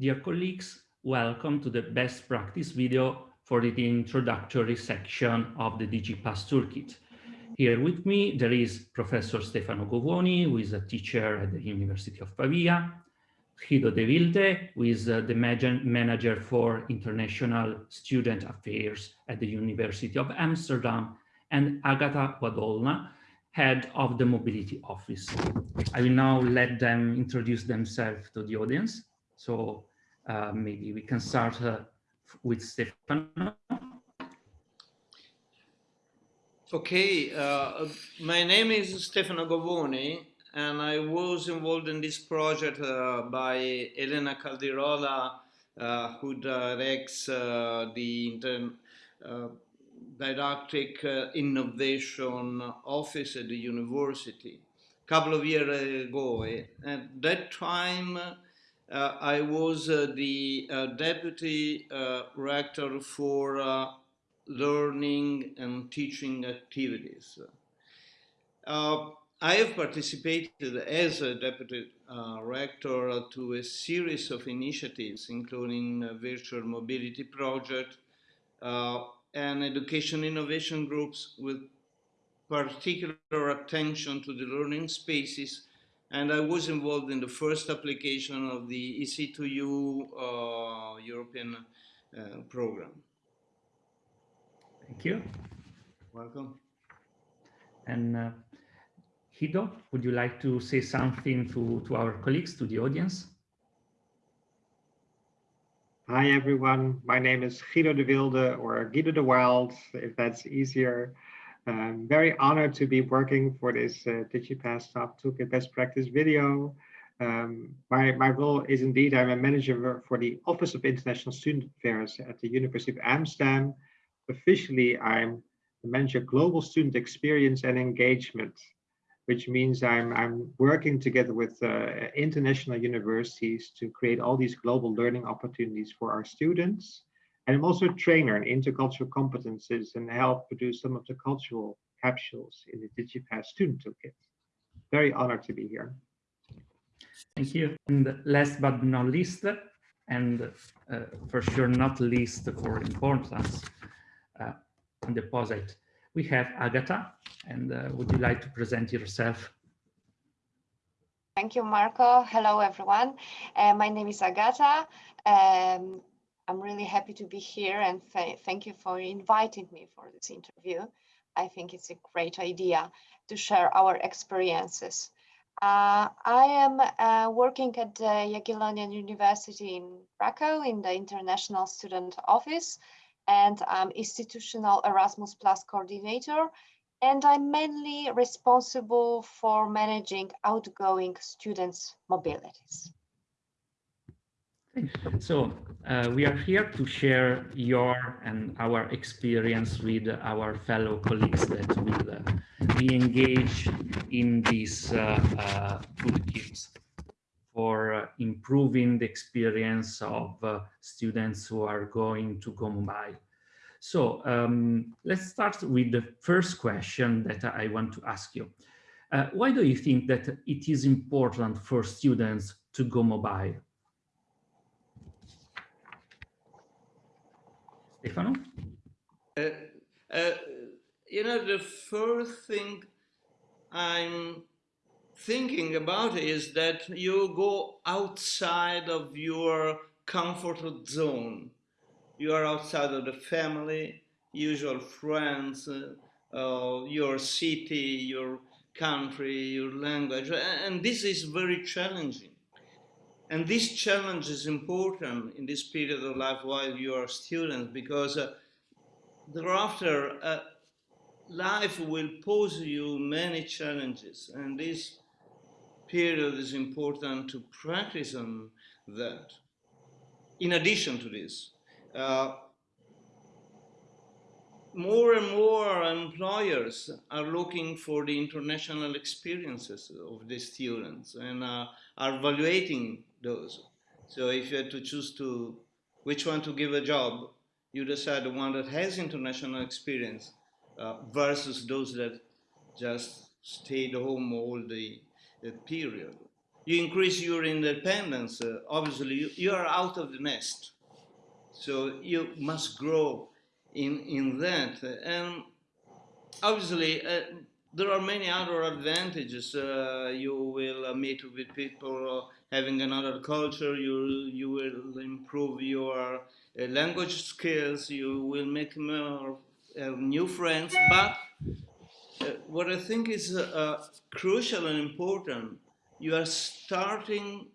dear colleagues, welcome to the best practice video for the introductory section of the DigiPass Toolkit. Here with me, there is Professor Stefano Govoni, who is a teacher at the University of Pavia, Guido De Wilde, who is uh, the manager for international student affairs at the University of Amsterdam, and Agata Wadolna, head of the mobility office. I will now let them introduce themselves to the audience. So uh, maybe we can start uh, with Stefano. Okay, uh, my name is Stefano Govoni, and I was involved in this project uh, by Elena Caldirola, uh, who directs uh, the intern, didactic innovation office at the university. A couple of years ago, at that time, uh, I was uh, the uh, deputy rector for learning and teaching activities. I have participated as a deputy uh, rector to a series of initiatives, including virtual mobility project uh, and education innovation groups with particular attention to the learning spaces and I was involved in the first application of the EC2U uh, European uh, program. Thank you. Welcome. And uh, Guido, would you like to say something to, to our colleagues, to the audience? Hi, everyone. My name is Guido de Wilde or Guido de Wild, if that's easier. I'm very honored to be working for this uh, DigiPass Top Toolkit Best Practice video. Um, my, my role is indeed, I'm a manager for the Office of International Student Affairs at the University of Amsterdam. Officially, I'm the manager Global Student Experience and Engagement, which means I'm, I'm working together with uh, international universities to create all these global learning opportunities for our students. And I'm also a trainer in intercultural competences and help produce some of the cultural capsules in the DigiPass student toolkit. Very honored to be here. Thank you. And last but not least, and uh, for sure not least for importance uh, on the POSIT, we have Agata. And uh, would you like to present yourself? Thank you, Marco. Hello, everyone. Uh, my name is Agata. Um, I'm really happy to be here and th thank you for inviting me for this interview. I think it's a great idea to share our experiences. Uh, I am uh, working at the Jagiellonian University in Krakow in the International Student Office and I'm institutional Erasmus Plus coordinator and I'm mainly responsible for managing outgoing students' mobilities. So uh, we are here to share your and our experience with our fellow colleagues that will uh, be engaged in these uh, uh toolkits for uh, improving the experience of uh, students who are going to go mobile. So um, let's start with the first question that I want to ask you. why do you think that it is important for students to go mobile? Stefano? Uh, uh, you know, the first thing I'm thinking about is that you go outside of your comfort zone. You are outside of the family, usual friends, uh, your city, your country, your language, and this is very challenging. And this challenge is important in this period of life while you are a student because uh, thereafter uh, life will pose you many challenges and this period is important to practice on that. In addition to this, uh, more and more employers are looking for the international experiences of the students and uh, are evaluating those. So if you had to choose to which one to give a job, you decide the one that has international experience uh, versus those that just stayed home all the, the period. you increase your independence. Uh, obviously, you, you are out of the nest. So you must grow in, in that. And obviously, uh, there are many other advantages. Uh, you will uh, meet with people uh, having another culture. You you will improve your uh, language skills. You will make more new friends. But what I think is crucial and important, you are starting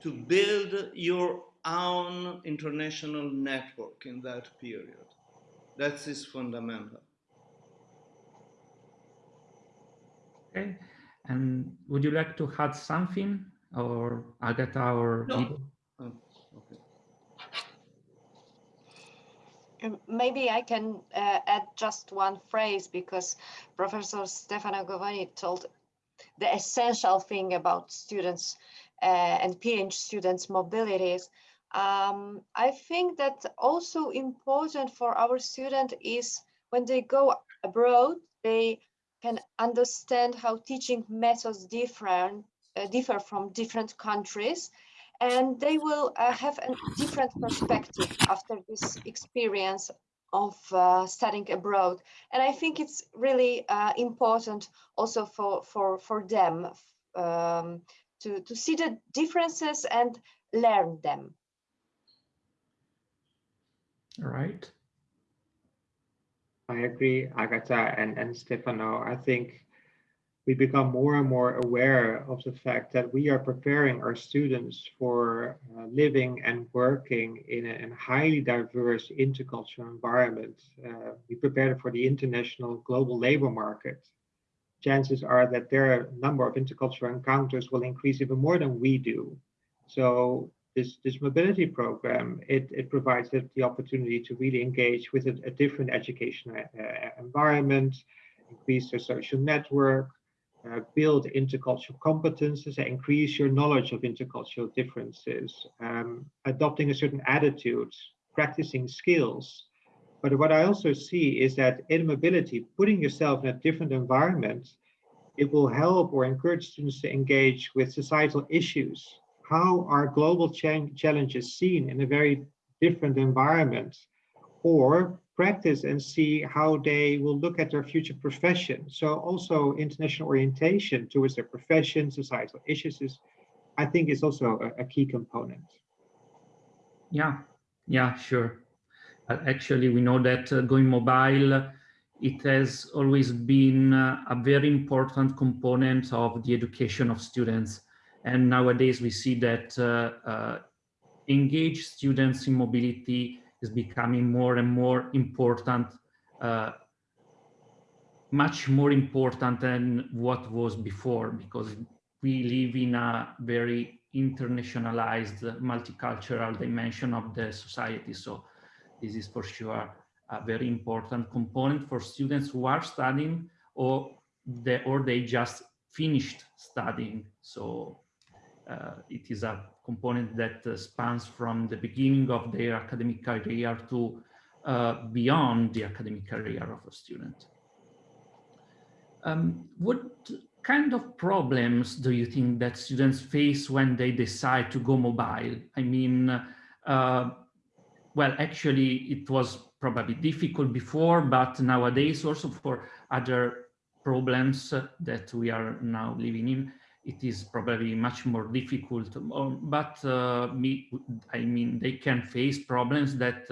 to build your own international network in that period. That is fundamental. Okay. And would you like to add something or Agatha or no. Oh, okay. Um, maybe I can uh, add just one phrase because Professor Stefano Govoni told the essential thing about students uh, and PhD students' mobilities. Um, I think that also important for our student is when they go abroad, they can understand how teaching methods different, uh, differ from different countries and they will uh, have a different perspective after this experience of uh, studying abroad. And I think it's really uh, important also for, for, for them um, to, to see the differences and learn them. All right. I agree, Agatha and, and Stefano. I think we become more and more aware of the fact that we are preparing our students for uh, living and working in a, a, highly diverse intercultural environment. Uh, we prepare them for the international global labor market. Chances are that their number of intercultural encounters will increase even more than we do. So this, this mobility program, it, it provides the, the opportunity to really engage with a, a different educational uh, environment, increase their social network, uh, build intercultural competences, increase your knowledge of intercultural differences, um, adopting a certain attitude, practicing skills. But what I also see is that in mobility, putting yourself in a different environment, it will help or encourage students to engage with societal issues how are global challenges seen in a very different environment or practice and see how they will look at their future profession. So also international orientation towards their profession, societal issues is, I think is also a, a key component. Yeah, yeah, sure. Uh, actually, we know that uh, going mobile, it has always been uh, a very important component of the education of students. And nowadays we see that uh, uh, engaged students in mobility is becoming more and more important, uh, much more important than what was before, because we live in a very internationalized, multicultural dimension of the society. So this is for sure a very important component for students who are studying or they, or they just finished studying. So it is a component that uh, spans from the beginning of their academic career to uh, beyond the academic career of a student. Um, what kind of problems do you think that students face when they decide to go mobile? I mean, uh, well, actually, it was probably difficult before, but nowadays also for other problems that we are now living in, it is probably much more difficult, um, but uh, me, I mean, they can face problems that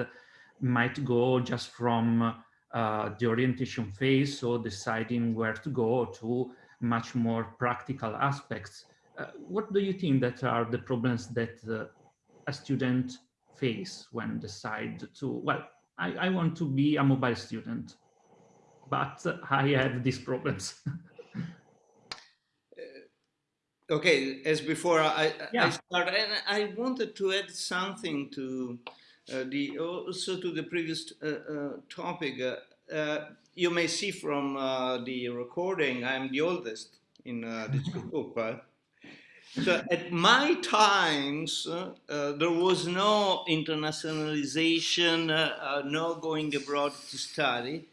might go just from uh, the orientation phase, so deciding where to go to much more practical aspects. Uh, what do you think that are the problems that uh, a student face when decide to, well, I, I want to be a mobile student, but I have these problems. okay, as before, I, yeah. I start, and I wanted to add something to uh, the also to the previous uh, uh, topic. Uh, uh, you may see from uh, the recording, I'm the oldest in this group. so at my times, there was no internationalization, no going abroad to study,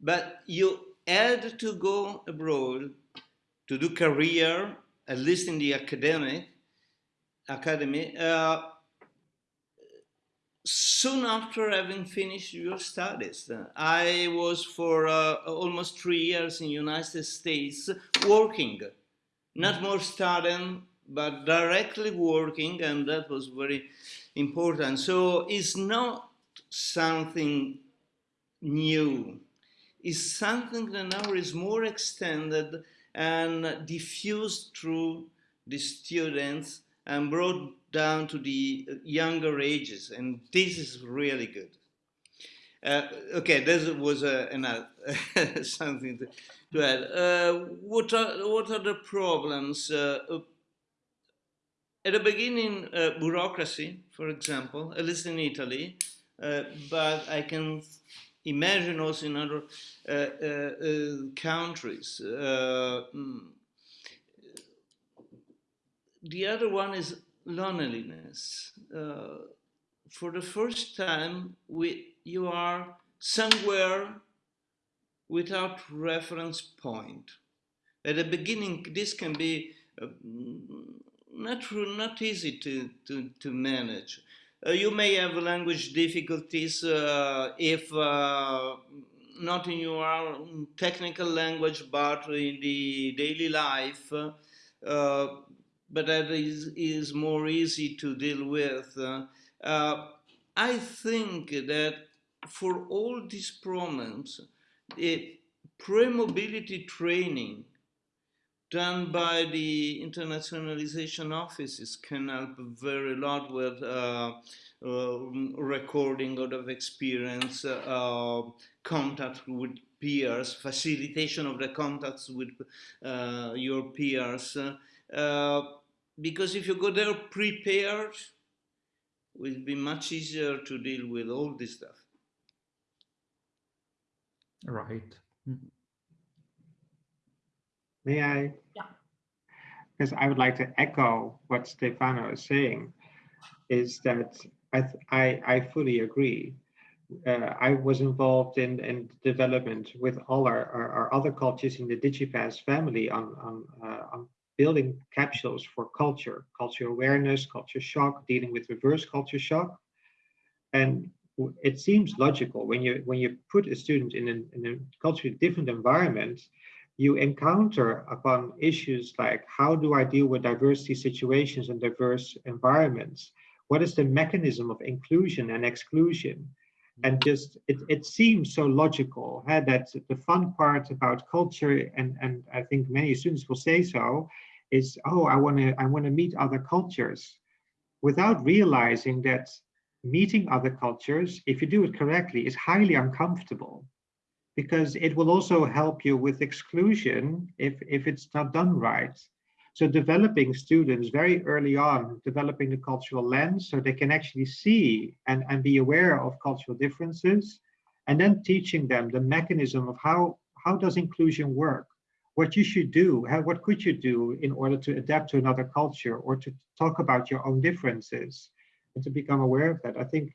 but you had to go abroad to do career at least in the academic academy, uh, soon after having finished your studies. I was for uh, almost three years in United States working, not more studying, but directly working, and that was very important. So it's not something new. It's something that now is more extended and diffused through the students and brought down to the younger ages, and this is really good. Uh, okay, this was uh, another something to, to add. Uh, what are what are the problems? Uh, uh, at the beginning, uh, bureaucracy, for example, at least in Italy, but I can imagine also in other countries. Mm, the other one is loneliness. Uh, for the first time, we, you are somewhere without reference point. At the beginning, this can be uh, not, not easy to, to, to manage. Uh, you may have language difficulties uh, if uh, not in your technical language, but in the daily life. Uh, but that is, is more easy to deal with. Uh, uh, I think that for all these problems, the pre-mobility training done by the internationalization offices can help very lot with uh, uh, recording of experience, uh, contact with peers, facilitation of the contacts with uh, your peers, uh, because if you go there prepared, it will be much easier to deal with all this stuff. Right. Mm-hmm. May I? Yeah. Because I would like to echo what Stefano is saying, is that I, I, I fully agree. Uh, I was involved in, in development with all our, our, our, other cultures in the DigiPass family on, on, uh, on building capsules for culture, culture awareness, culture shock, dealing with reverse culture shock. And it seems logical when you when you put a student in, an, in a culturally different environment, you encounter upon issues like how do I deal with diversity situations and diverse environments? What is the mechanism of inclusion and exclusion? and just it, it seems so logical huh, that the fun part about culture and and i think many students will say so is oh i want to i want to meet other cultures without realizing that meeting other cultures if you do it correctly is highly uncomfortable because it will also help you with exclusion if if it's not done right so developing students very early on developing the cultural lens so they can actually see and and be aware of cultural differences and then teaching them the mechanism of how how does inclusion work what you should do, how, what could you do in order to adapt to another culture or to talk about your own differences and to become aware of that. I think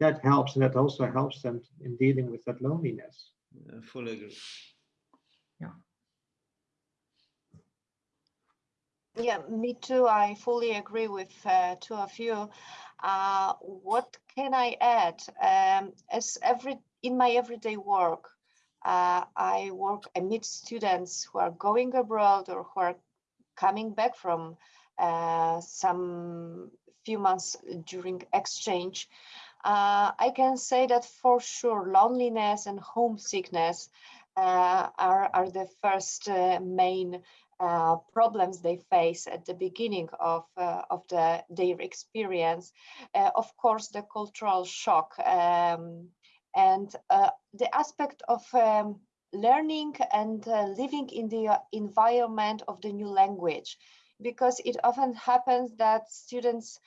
that helps and that also helps them in dealing with that loneliness. I fully agree. Yeah. Yeah, me too. I fully agree with uh, two of you. Uh, what can I add? Um, as every in my everyday work, uh, I work amid students who are going abroad or who are coming back from uh, some few months during exchange. Uh, I can say that for sure loneliness and homesickness uh, are, are the first uh, main uh, problems they face at the beginning of, of the, their experience. of course, the cultural shock um, and uh, the aspect of um, learning and uh, living in the uh, environment of the new language because it often happens that students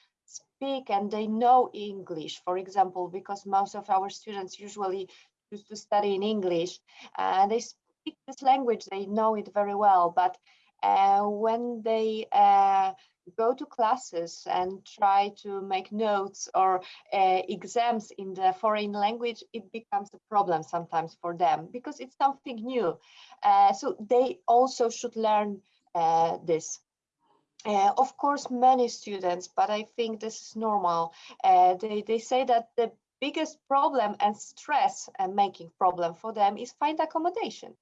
speak and they know English, for example, because most of our students usually choose to study in English and they speak this language, they know it very well, but uh, when they uh, go to classes and try to make notes or uh, exams in the foreign language, it becomes a problem sometimes for them because it's something new. Uh, so they also should learn uh, this. Uh, of course, many students, but I think this is normal. Uh, they, they say that the biggest problem and stress and making problem for them is find accommodation.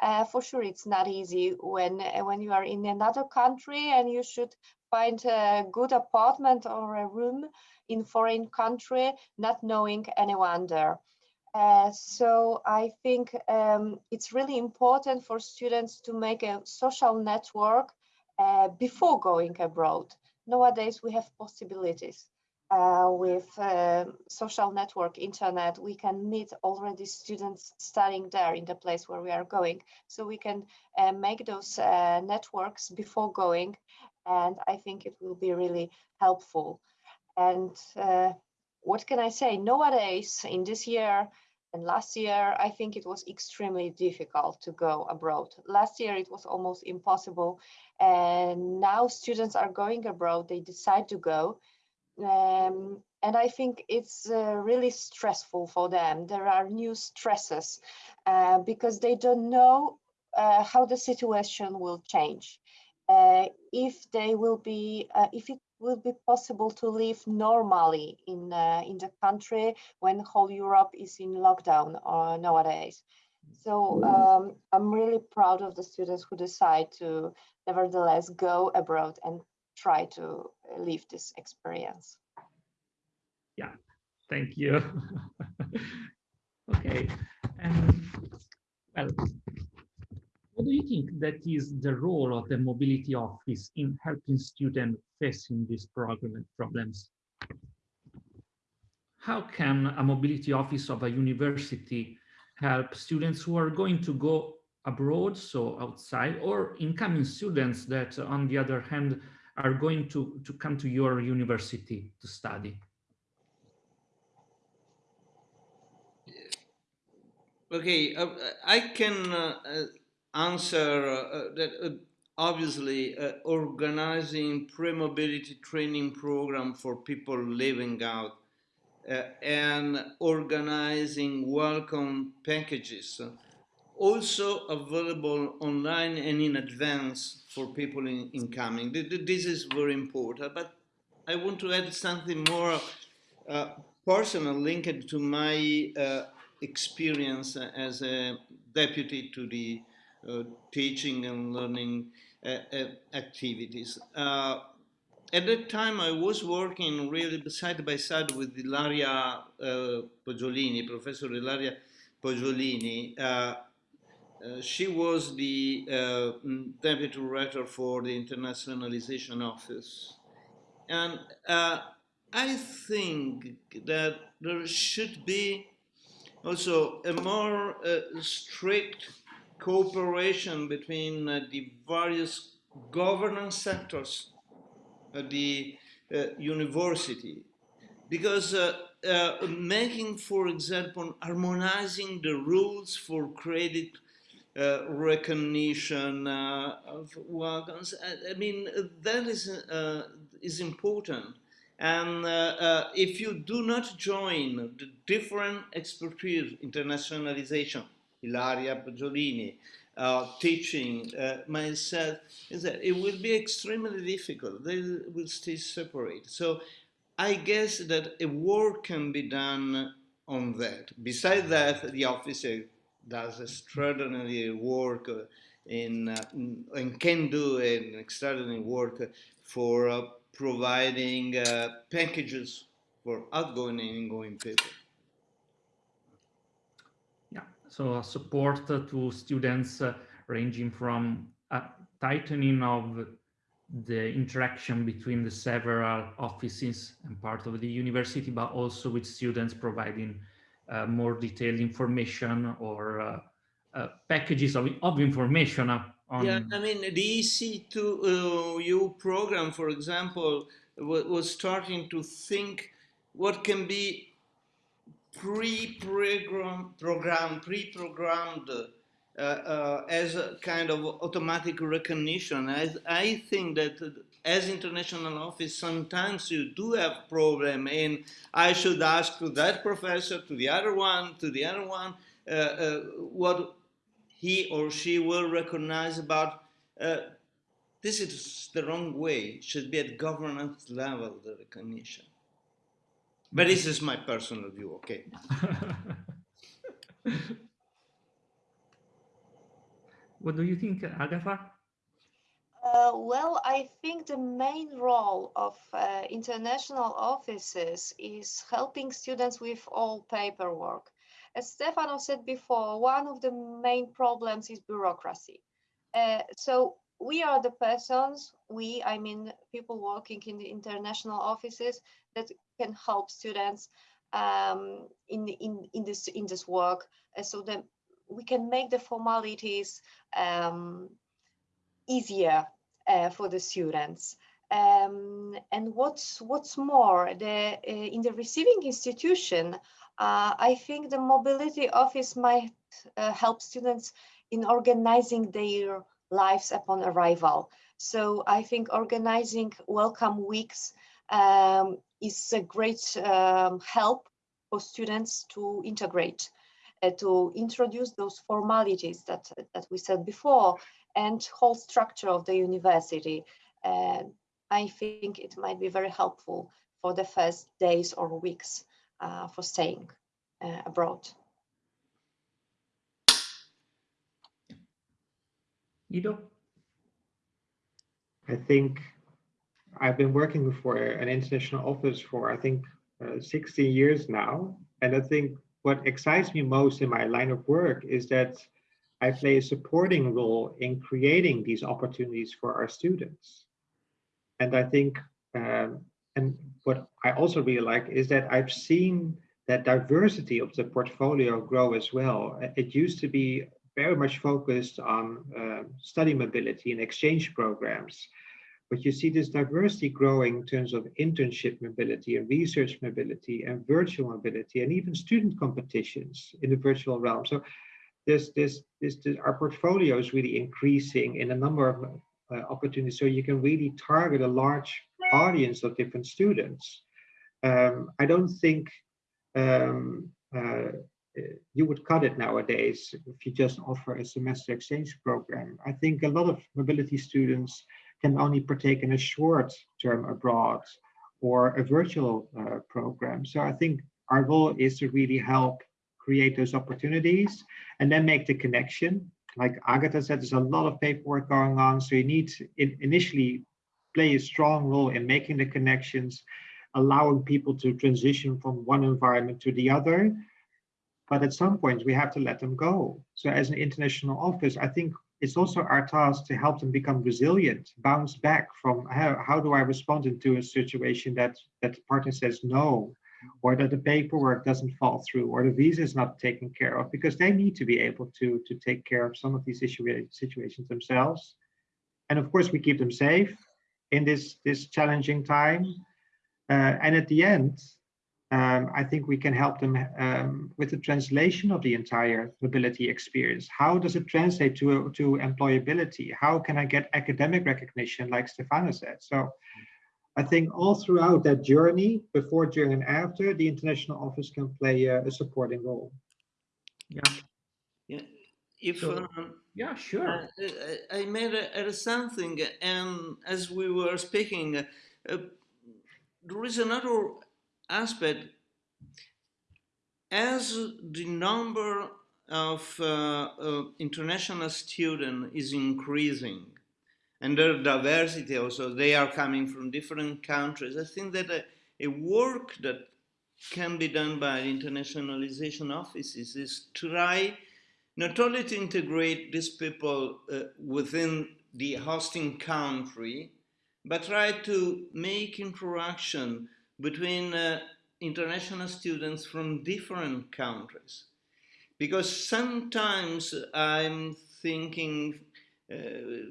Uh, for sure, it's not easy when when you are in another country and you should find a good apartment or a room in foreign country, not knowing anyone there. Uh, so I think um, it's really important for students to make a social network uh, before going abroad. Nowadays, we have possibilities. Uh, with uh, social network, internet, we can meet already students studying there in the place where we are going. So we can uh, make those uh, networks before going. And I think it will be really helpful. And uh, what can I say? Nowadays, in this year, and last year, I think it was extremely difficult to go abroad. Last year, it was almost impossible. And now students are going abroad, they decide to go. Um, and I think it's uh, really stressful for them. There are new stresses uh, because they don't know uh, how the situation will change. Uh, if they will be, uh, if it will be possible to live normally in uh, in the country when whole Europe is in lockdown uh, nowadays. So um, I'm really proud of the students who decide to nevertheless go abroad and try to live this experience. Yeah, thank you. okay, and well, what do you think that is the role of the mobility office in helping students facing these problems? How can a mobility office of a university help students who are going to go abroad, so outside, or incoming students that, on the other hand, are going to, to come to your university to study? Okay, uh, I can uh, uh answer uh, that uh, obviously uh, organizing pre-mobility training program for people living out uh, and organizing welcome packages also available online and in advance for people in, incoming. This is very important, but I want to add something more uh, personal linked to my uh, experience as a deputy to the uh, teaching and learning uh, uh, activities. at that time, I was working really side by side with Ilaria Poggiolini, Professor Ilaria Poggiolini. Uh, she was the uh, deputy director for the internationalization office. And uh, I think that there should be also a more strict cooperation between uh, the various governance sectors the uh, university because uh, uh, making, for example, harmonizing the rules for credit uh, recognition uh, of wagons, I, mean, that is, is important. And if you do not join the different expertise, internationalization, Ilaria Poggiolini, uh, teaching uh, myself, is that it will be extremely difficult. They will stay separate. So I guess that a work can be done on that. Besides that, the officer does extraordinary work in, uh, and can do an extraordinary work for uh, providing uh, packages for outgoing and ingoing people so support to students uh, ranging from a tightening of the interaction between the several offices and part of the university, but also with students providing uh, more detailed information or uh, uh, packages of, of information on... Yeah, I mean, the EC2U program, for example, was starting to think what can be pre-programmed, program, pre-programmed uh, uh, as a kind of automatic recognition. I, I think that as international office, sometimes you do have problem and I should ask to that professor, to the other one, to the other one, uh, uh what he or she will recognize about uh, this is the wrong way. It should be at governance level, the recognition. But this is my personal view, okay? what do you think, Agatha? Uh, well, I think the main role of uh, international offices is helping students with all paperwork. As Stefano said before, one of the main problems is bureaucracy. Uh, so we are the persons, we, I mean, people working in the international offices that can help students um, in, in, in, this, in this work uh, so that we can make the formalities um, easier uh, for the students. Um, and what's what's more, the uh, in the receiving institution, uh, I think the mobility office might uh, help students in organizing their lives upon arrival. So I think organizing welcome weeks um, is a great um, help for students to integrate, uh, to introduce those formalities that, that we said before and whole structure of the university. And I think it might be very helpful for the first days or weeks uh, for staying uh, abroad. Guido? I think I've been working for an international office for, I think, uh, 60 years now. And I think what excites me most in my line of work is that I play a supporting role in creating these opportunities for our students. And I think, um, and what I also really like is that I've seen that diversity of the portfolio grow as well. It used to be very much focused on uh, study mobility and exchange programs. But you see this diversity growing in terms of internship mobility and research mobility and virtual mobility and even student competitions in the virtual realm. So this, this, this, this our portfolio is really increasing in a number of uh, opportunities. So you can really target a large audience of different students. Um, I don't think um, uh, you would cut it nowadays if you just offer a semester exchange program. I think a lot of mobility students can only partake in a short term abroad or a virtual uh, program. So I think our goal is to really help create those opportunities and then make the connection. Like Agatha said, there's a lot of paperwork going on. So you need to initially play a strong role in making the connections, allowing people to transition from one environment to the other but at some point we have to let them go. So as an international office, I think it's also our task to help them become resilient, bounce back from how, how do I respond into a situation that, that the partner says no, or that the paperwork doesn't fall through, or the visa is not taken care of, because they need to be able to, to take care of some of these situations themselves. And of course, we keep them safe in this, this challenging time. Uh, and at the end, um, I think we can help them um, with the translation of the entire mobility experience. How does it translate to, to employability? How can I get academic recognition, like Stefano said? So I think all throughout that journey, before, during, and after, the international office can play a, a supporting role. Yeah. Yeah. If So- um, Yeah, sure. I, I- I made a, a something, and as we were speaking, uh, there is another aspect. As the number of uh, uh, international students is increasing, and their diversity also, they are coming from different countries. I think that a, a work that can be done by internationalization offices is try not only to integrate these people uh, within the hosting country, but try to make interaction between uh, international students from different countries. Because sometimes I'm thinking uh,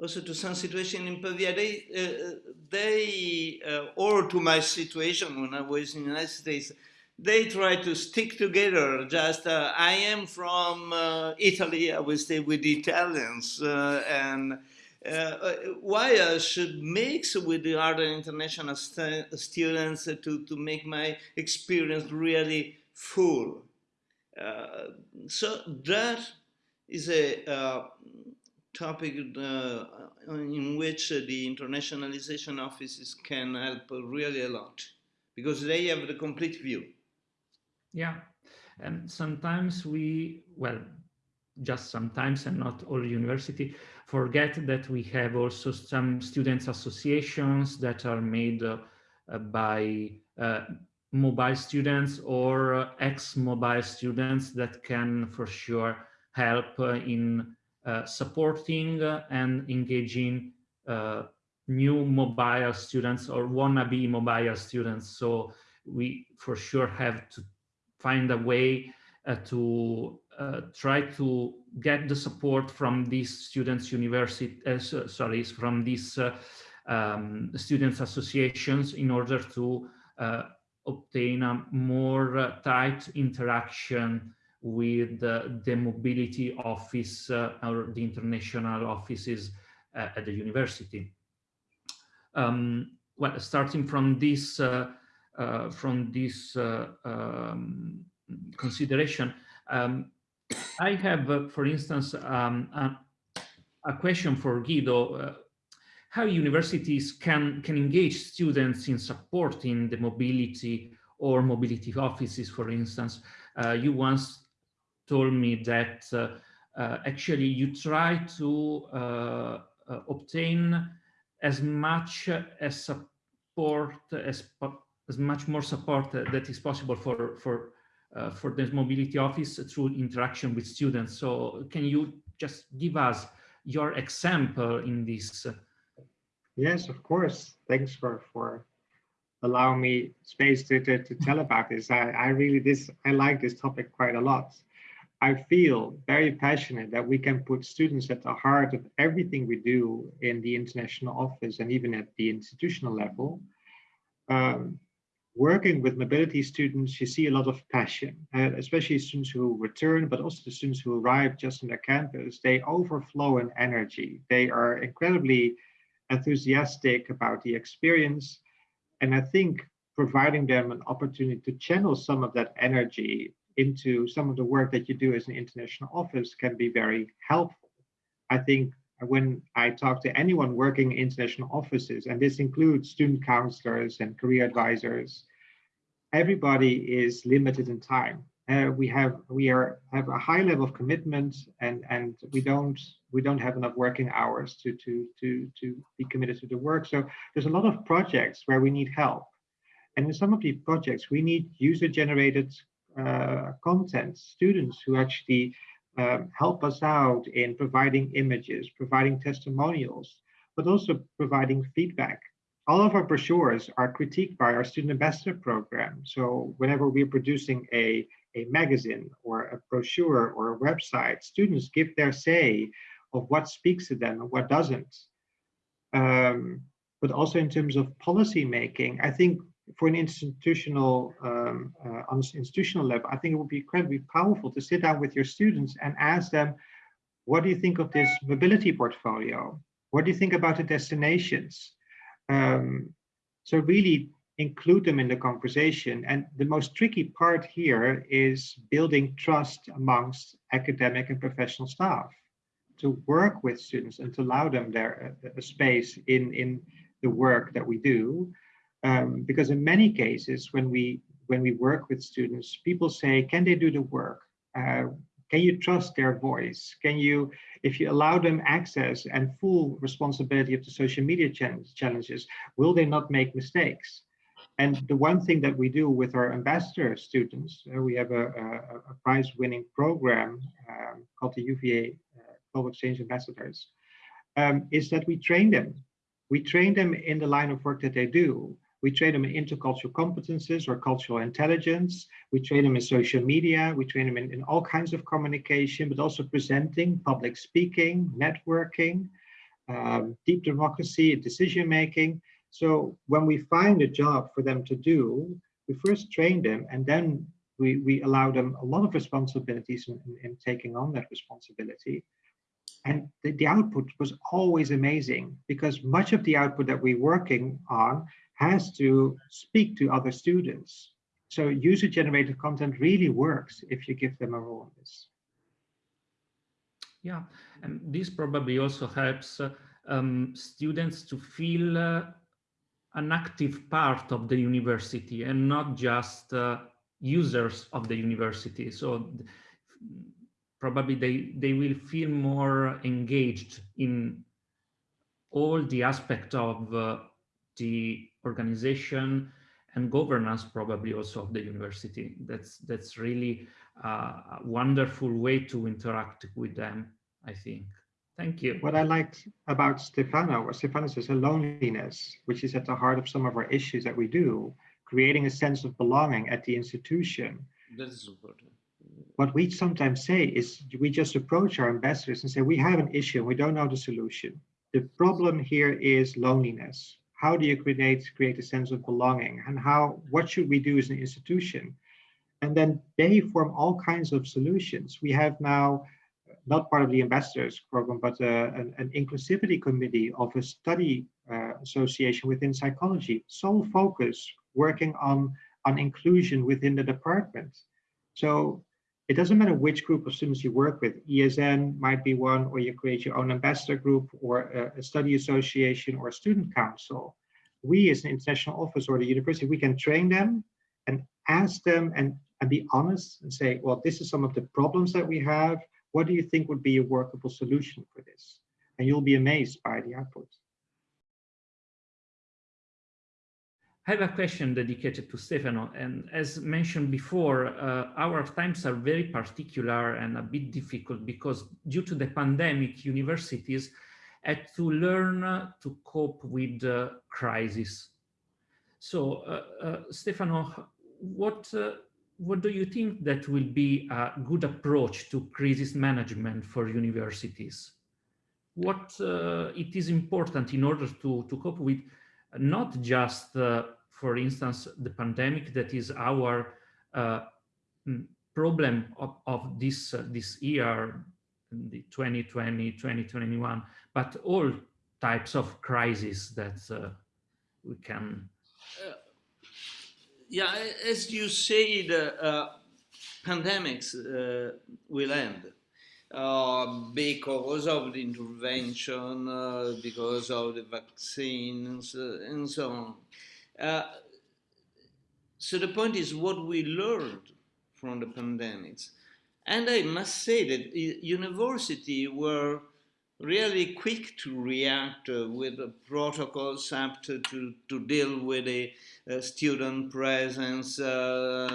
also to some situation in Pavia, they, uh, they uh, or to my situation when I was in the United States, they try to stick together. Just uh, I am from uh, Italy, I will stay with the Italians, and why I should mix with the other international st students to to make my experience really full. Uh, so that is a uh, topic uh, in which uh, the internationalization offices can help really a lot because they have the complete view. Yeah, and sometimes we, well, just sometimes and not all university, forget that we have also some students associations that are made uh, by uh, mobile students or uh, ex-mobile students that can for sure help uh, in uh, supporting and engaging new mobile students or wannabe mobile students. So we for sure have to find a way uh, to uh, try to get the support from these students university uh, sorry from these um, students associations in order to obtain a more tight interaction with the, the mobility office uh, or the international offices uh, at the university. Um, well, starting from this, uh, uh from this uh, um, consideration, um, I have, uh, for instance, um, a, a, question for Guido. how universities can, can engage students in supporting the mobility or mobility offices, for instance. you once told me that uh, uh, actually you try to uh, obtain as much as support as as much more support that is possible for for uh, for the mobility office through interaction with students. So can you just give us your example in this? Yes, of course. Thanks for for allowing me space to, to, to tell about this. I, I really this I like this topic quite a lot. I feel very passionate that we can put students at the heart of everything we do in the international office and even at the institutional level. Um, working with mobility students, you see a lot of passion, uh, especially students who return, but also the students who arrive just on the campus. They overflow in energy. They are incredibly enthusiastic about the experience. And I think providing them an opportunity to channel some of that energy into some of the work that you do as an international office can be very helpful. I think when I talk to anyone working in international offices, and this includes student counselors and career advisors, everybody is limited in time. Uh, we have we are have a high level of commitment, and and we don't we don't have enough working hours to to to to be committed to the work. So there's a lot of projects where we need help, and in some of these projects we need user generated uh, content, students who actually um, help us out in providing images, providing testimonials, but also providing feedback. All of our brochures are critiqued by our student ambassador program. So whenever we're producing a, a magazine or a brochure or a website, students give their say of what speaks to them and what doesn't. Um, but also in terms of policy making, I think for an institutional um, uh, on institutional level, I think it would be incredibly powerful to sit down with your students and ask them, what do you think of this mobility portfolio? What do you think about the destinations? Um, so really include them in the conversation. And the most tricky part here is building trust amongst academic and professional staff to work with students and to allow them their uh, space in, in the work that we do. Um, because in many cases, when we when we work with students, people say, can they do the work? Uh, can you trust their voice? Can you, if you allow them access and full responsibility of the social media challenges, will they not make mistakes? And the one thing that we do with our ambassador students, uh, we have a, a, a prize-winning program um, called the UVA uh, Global Exchange Ambassadors, um, is that we train them. We train them in the line of work that they do. We train them in intercultural competences or cultural intelligence. We train them in social media. We train them in, in all kinds of communication, but also presenting, public speaking, networking, um, deep democracy, decision making. So when we find a job for them to do, we first train them and then we, we allow them a lot of responsibilities in, in, in taking on that responsibility. And the, the output was always amazing because much of the output that we're working on has to speak to other students. So user-generated content really works if you give them a role in this. Yeah, and this probably also helps uh, um, students to feel uh, an active part of the university and not just uh, users of the university. So probably they, they will feel more engaged in all the aspect of uh, the organization and governance probably also of the university. That's, that's really a wonderful way to interact with them, I think. Thank you. What I liked about Stefano, what Stefano says, a loneliness, which is at the heart of some of our issues that we do, creating a sense of belonging at the institution. That is important. What we sometimes say is we just approach our ambassadors and say, we have an issue, we don't know the solution. The problem here is loneliness. How do you create, create a sense of belonging? And how, what should we do as an institution? And then they form all kinds of solutions. We have now not part of the ambassadors program, but uh, an, an, inclusivity committee of a study uh, association within psychology, sole focus working on, on inclusion within the department. So it doesn't matter which group of students you work with, ESN might be one, or you create your own ambassador group or a, a study association or a student council. We as an international office or the university, we can train them and ask them and, and be honest and say, well, this is some of the problems that we have what do you think would be a workable solution for this? And you'll be amazed by the output. I have a question dedicated to Stefano, and as mentioned before, uh, our times are very particular and a bit difficult because due to the pandemic, universities had to learn to cope with the crisis. So, uh, uh, Stefano, what uh, what do you think that will be a good approach to crisis management for universities? What uh, it is important in order to, to cope with not just, uh, for instance, the pandemic that is our uh, problem of, of this, uh, this year, the 2020, 2021, but all types of crises that uh, we can uh, yeah, as you say, the uh, pandemics will end uh, because of the intervention, uh, because of the vaccines, uh, and so on. Uh, so the point is what we learned from the pandemics. And I must say that university were really quick to react uh, with protocols up to, to, deal with the student presence,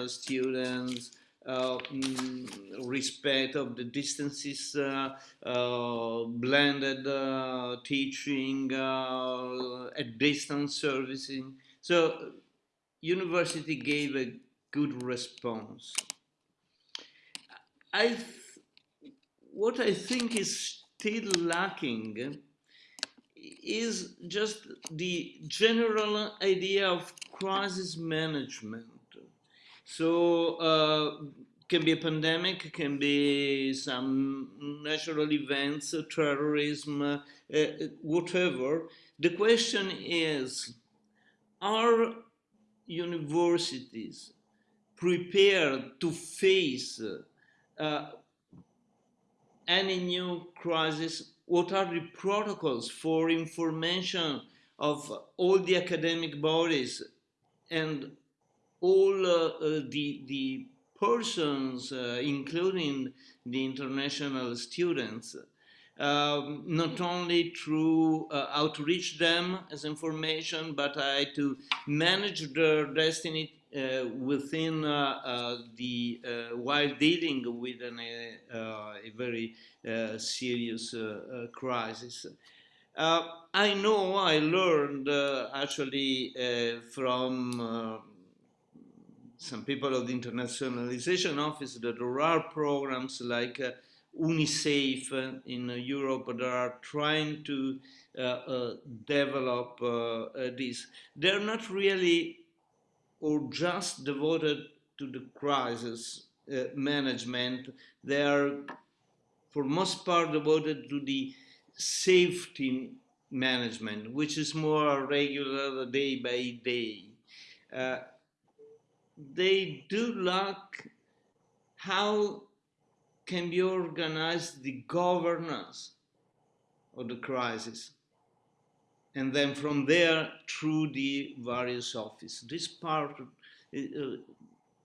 students, respect of the distances, uh, uh, blended teaching, at distance servicing. So university gave a good response. I what I think is still lacking is just the general idea of crisis management. So uh, can be a pandemic, can be some natural events, terrorism, uh, whatever. The question is, are universities prepared to face uh, any new crisis, what are the protocols for information of all the academic bodies and all uh, uh, the, the persons, uh, including the international students, um, not only through uh, outreach them as information, but uh, to manage their destiny uh, within uh, the while dealing with an, a very serious crisis. I know I learned actually from some people of the Internationalization Office that there are programs like uh, UNICEF in uh, Europe that are trying to uh, develop this. They're not really or just devoted to the crisis uh, management. They are, for most part, devoted to the safety management, which is more regular day by day. Uh, they do lack how can be organized the governance of the crisis. and then from there through the various offices. This part, uh,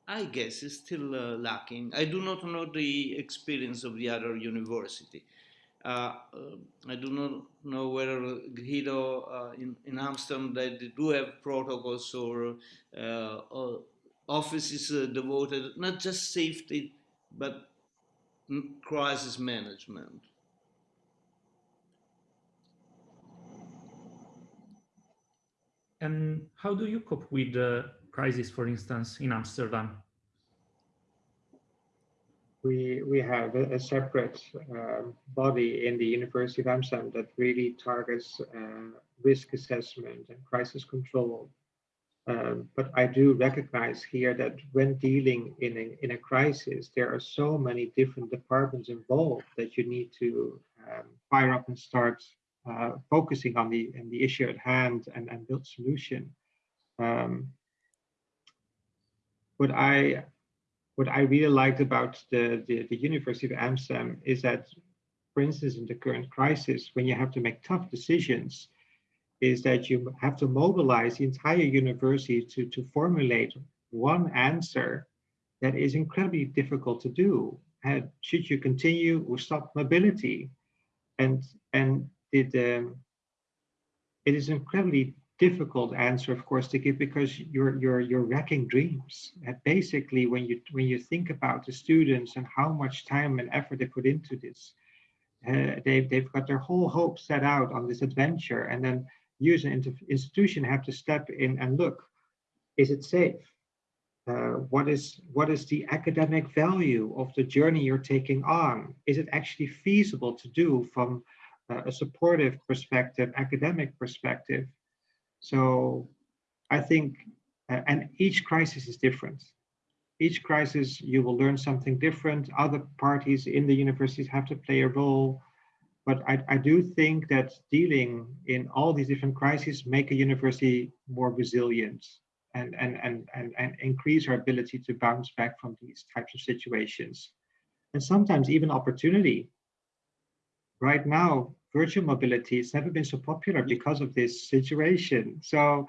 I guess, is still uh, lacking. I do not know the experience of the other university. Uh, uh, I do not know whether Guido uh, in, in Amsterdam they do have protocols or, or offices devoted not just safety but crisis management. And how do you cope with the crisis, for instance, in Amsterdam? we we have a, a separate uh, body in the University of Amsterdam that really targets uh, risk assessment and crisis control. Um, but I do recognize here that when dealing in a, in a crisis, there are so many different departments involved that you need to um, fire up and start uh, focusing on the, on the issue at hand and, and build solution. Um, what I what I really liked about the, the, the, University of Amsterdam is that, for instance, in the current crisis, when you have to make tough decisions, is that you have to mobilize the entire university to, to formulate one answer that is incredibly difficult to do. Should you continue or stop mobility? And, and it, um, it is incredibly difficult answer, of course, to give because you're you're you're wrecking dreams. And basically, when you when you think about the students and how much time and effort they put into this, uh, they've they've got their whole hope set out on this adventure, and then an institution have to step in and look: is it safe? Uh, what is what is the academic value of the journey you're taking on? Is it actually feasible to do from uh, a supportive perspective, academic perspective? So I think, uh, and each crisis is different. Each crisis, you will learn something different. Other parties in the universities have to play a role. But I, I do think that dealing in all these different crises make a university more resilient and, and, and, and, and increase our ability to bounce back from these types of situations. And sometimes even opportunity. Right now, virtual mobility has never been so popular because of this situation. So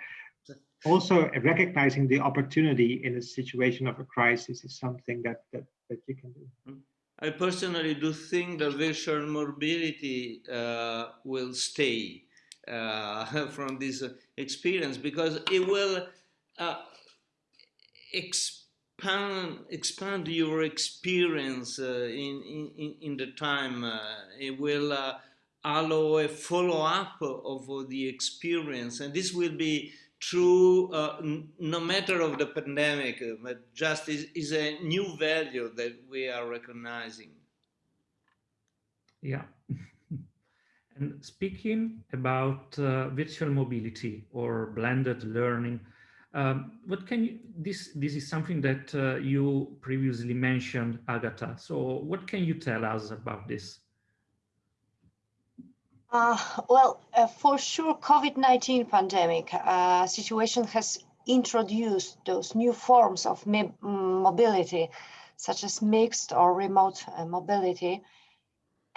also recognizing the opportunity in a situation of a crisis is something that, that, that you can do. Mm-hmm. I personally do think that virtual mobility uh, will stay uh, from this experience because it will uh, expand expand your experience uh, in, in in the time. Uh, it will uh, allow a follow-up of the experience and this will be true uh, no matter of the pandemic uh, but just is, is a new value that we are recognizing. Yeah. And speaking about uh, virtual mobility or blended learning um, what can you this this is something that uh, you previously mentioned Agatha. So what can you tell us about this uh, well, uh, for sure, COVID-19 pandemic uh, situation has introduced those new forms of mobility, such as mixed or remote uh, mobility.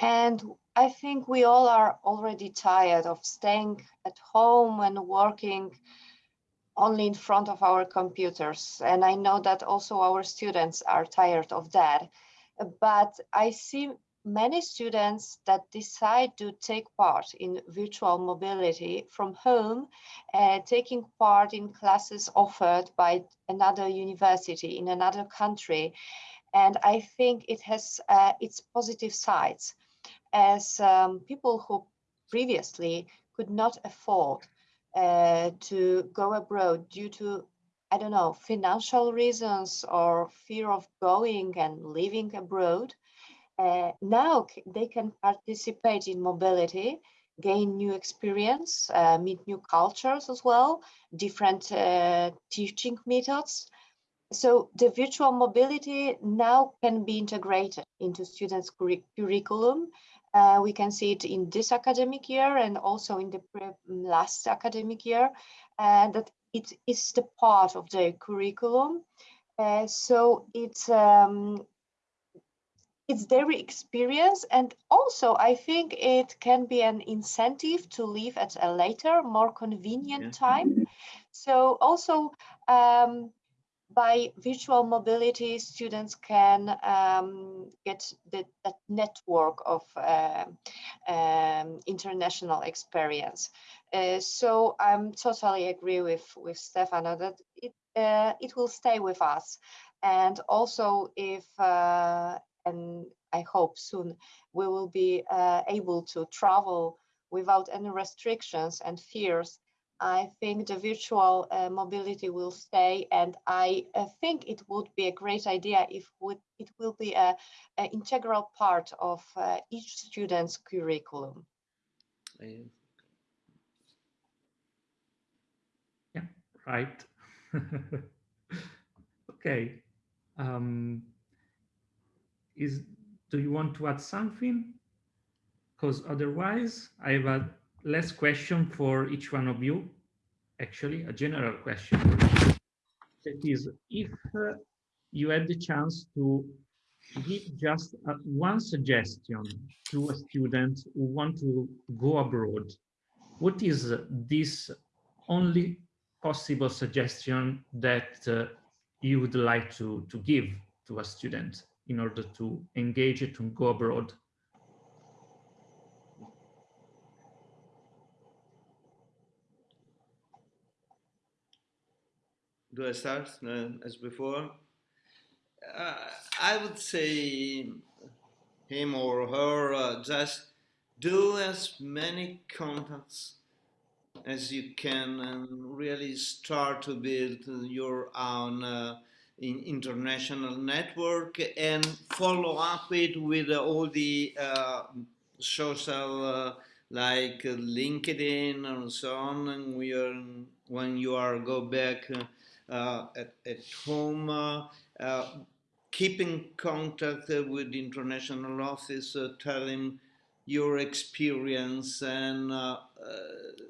And I think we all are already tired of staying at home and working only in front of our computers. And I know that also our students are tired of that. But I see many students that decide to take part in virtual mobility from home, uh, taking part in classes offered by another university in another country. And I think it has uh, its positive sides as um, people who previously could not afford uh, to go abroad due to I don't know, financial reasons or fear of going and living abroad, uh, now they can participate in mobility, gain new experience, uh, meet new cultures as well, different uh, teaching methods. So the virtual mobility now can be integrated into students' curriculum. Uh, we can see it in this academic year and also in the last academic year, and that it is the part of the curriculum. Uh, so it's um, it's their experience and also I think it can be an incentive to leave at a later, more convenient yeah. time. So also um, by virtual mobility, students can um, get the, that network of uh, um, international experience. Uh, so I'm totally agree with, with Stefano that it, uh, it will stay with us. And also if, uh, and I hope soon, we will be uh, able to travel without any restrictions and fears I think the virtual uh, mobility will stay and I uh, think it would be a great idea if would, it will be an integral part of uh, each student's curriculum. Yeah, right. okay. Um, is do you want to add something? Because otherwise I have a last question for each one of you, actually a general question. That is, if uh, you had the chance to give just uh, one suggestion to a student who want to go abroad, what is this only possible suggestion that uh, you would like to, to give to a student in order to engage it and go abroad? do I start uh, as before? Uh, I would say him or her uh, just do as many contacts as you can and really start to build your own uh, in international network and follow up it with all the uh, social uh, like LinkedIn and so on and we are when you are go back uh, at, at home, uh, uh, keeping contact with the international office, telling your experience and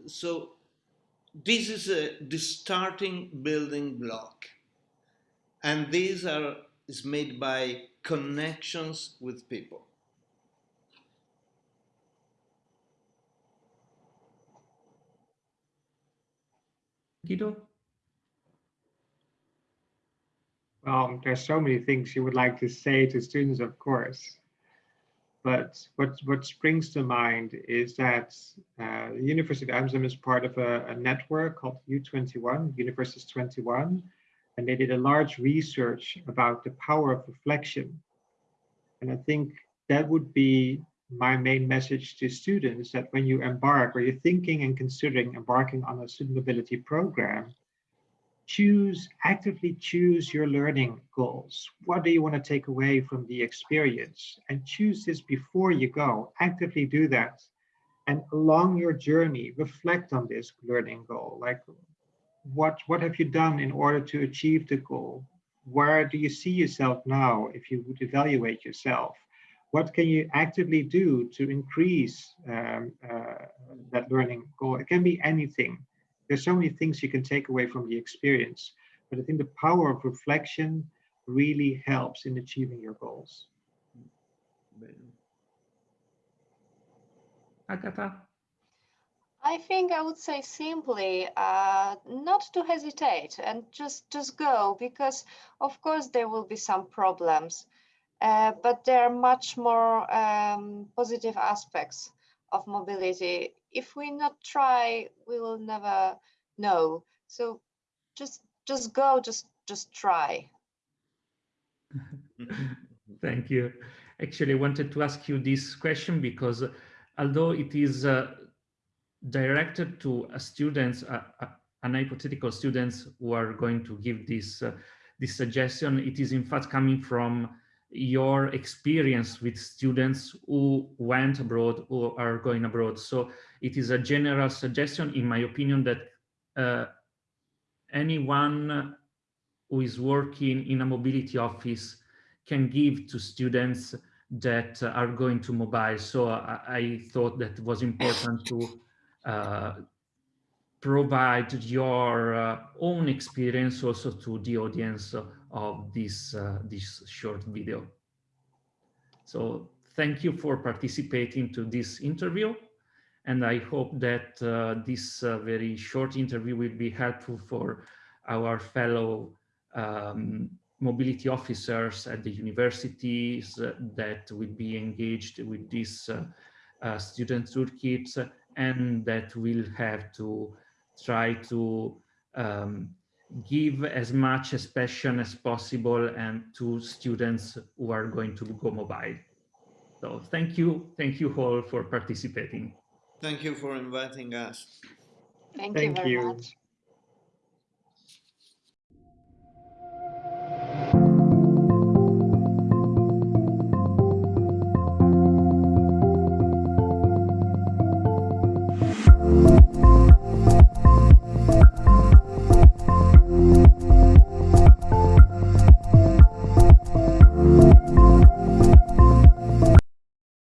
so this is a, the starting building block and these are is made by connections with people Guido? Um, there's so many things you would like to say to students, of course. But what, what springs to mind is that uh, the University of Amsterdam is part of a, a network called U21, Universitas 21, and they did a large research about the power of reflection. And I think that would be my main message to students that when you embark or you're thinking and considering embarking on a student mobility program, choose, actively choose your learning goals. What do you want to take away from the experience? And choose this before you go. Actively do that. And along your journey, reflect on this learning goal. Like, what, what have you done in order to achieve the goal? Where do you see yourself now if you would evaluate yourself? What can you actively do to increase um, uh, that learning goal? It can be anything there's so many things you can take away from the experience, but I think the power of reflection really helps in achieving your goals. Agatha? I think I would say simply uh, not to hesitate and just just go because of course there will be some problems, uh, but there are much more um, positive aspects of mobility if we not try, we will never know. So just just go, just just try. Thank you. Actually, I wanted to ask you this question because although it is uh, directed to students, an hypothetical students who are going to give this uh, this suggestion, it is in fact coming from your experience with students who went abroad or are going abroad. So it is a general suggestion, in my opinion, that uh, anyone who is working in a mobility office can give to students that are going to mobile. So I, I thought that was important to provide your uh, own experience also to the audience of this uh, this short video. So thank you for participating to this interview. And I hope that uh, this uh, very short interview will be helpful for our fellow um, mobility officers at the universities uh, that will be engaged with this uh, uh, student toolkit and that will have to try to um, give as much expression as possible and to students who are going to go mobile. So thank you. Thank you all for participating. Thank you for inviting us. Thank, Thank you very you. much.